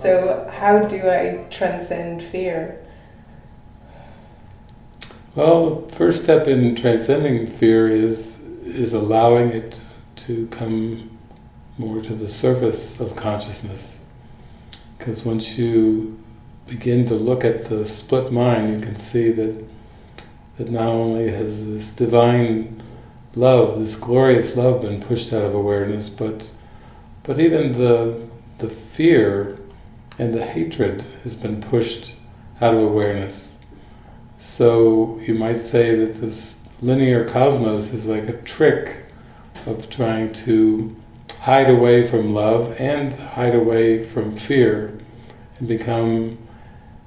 So, how do I transcend fear? Well, the first step in transcending fear is is allowing it to come more to the surface of consciousness. Because once you begin to look at the split mind, you can see that that not only has this divine love, this glorious love been pushed out of awareness, but but even the the fear and the hatred has been pushed out of awareness. So you might say that this linear cosmos is like a trick of trying to hide away from love and hide away from fear and become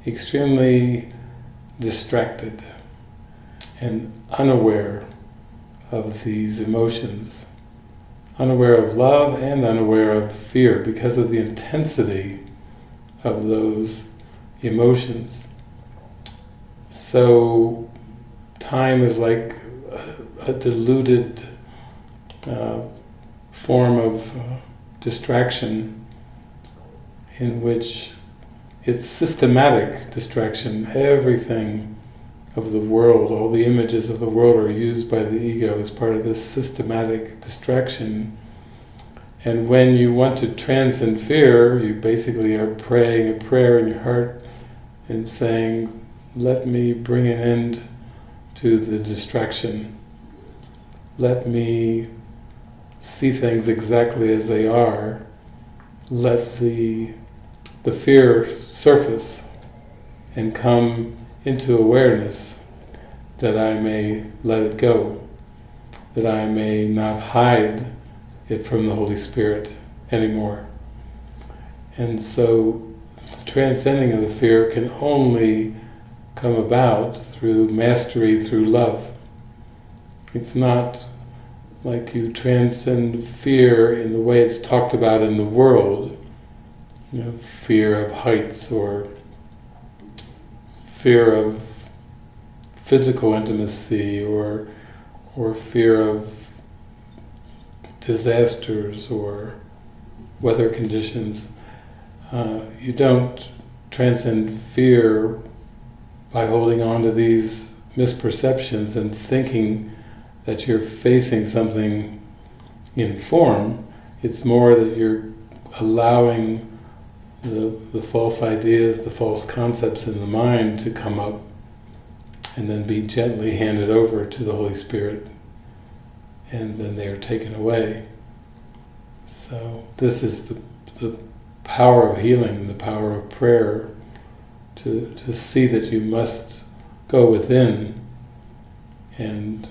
extremely distracted and unaware of these emotions, unaware of love and unaware of fear because of the intensity of those emotions. So time is like a, diluted uh, form of uh, distraction in which it's systematic distraction. Everything of the world, all the images of the world are used by the ego as part of this systematic distraction. And when you want to transcend fear, you basically are praying a prayer in your heart and saying, let me bring an end to the distraction. Let me see things exactly as they are. Let the, the fear surface and come into awareness that I may let it go, that I may not hide it from the Holy Spirit anymore. And so transcending of the fear can only come about through mastery, through love. It's not like you transcend fear in the way it's talked about in the world, you know, fear of heights or fear of physical intimacy or or fear of disasters or weather conditions. Uh, you don't transcend fear by holding on to these misperceptions and thinking that you're facing something in form, it's more that you're allowing the, the false ideas, the false concepts in the mind to come up and then be gently handed over to the Holy Spirit and then they are taken away. So this is the, the power of healing, the power of prayer, to, to see that you must go within and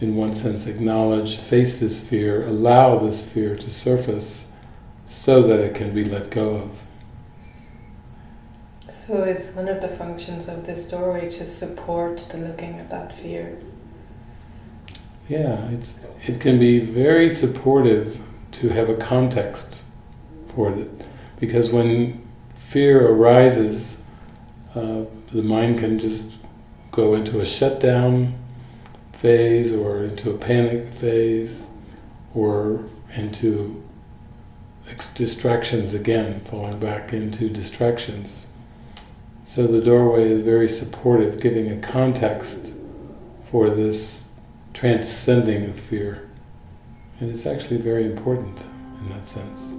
in one sense acknowledge, face this fear, allow this fear to surface so that it can be let go of. So is one of the functions of this story to support the looking at that fear? Yeah, it's it can be very supportive to have a context for it. Because when fear arises, uh, the mind can just go into a shutdown phase or into a panic phase or into distractions again, falling back into distractions. So the doorway is very supportive, giving a context for this transcending of fear. And it's actually very important in that sense.